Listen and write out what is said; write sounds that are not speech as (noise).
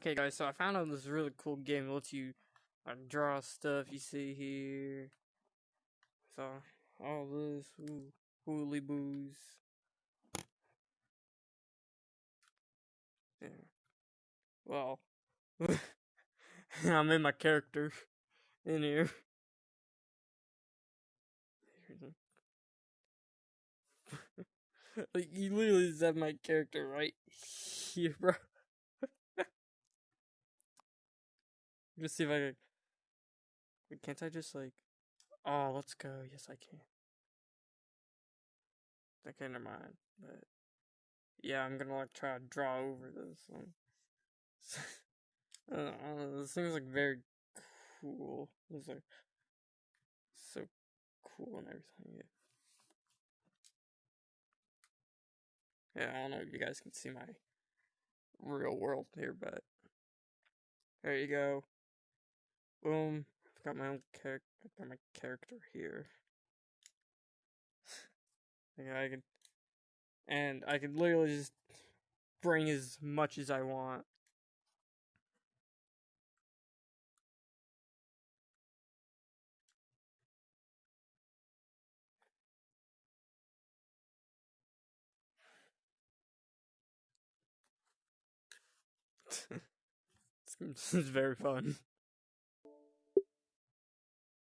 Okay, guys, so I found out this really cool game that lets you uh, draw stuff you see here. So, all this, ooh, holy boos. Yeah. Well, (laughs) I'm in my character (laughs) in here. (laughs) like, you literally just have my character right here, bro. Let's see if I can. Can't I just like. Oh, let's go. Yes, I can. Okay, never mind. But yeah, I'm gonna like try to draw over this one. Know, (laughs) uh, this thing's like very cool. It's like so cool and everything. Yeah. yeah, I don't know if you guys can see my real world here, but there you go. Boom. I've got my own character. I've got my character here. yeah, I can, and I can literally just bring as much as I want. (laughs) this is very fun.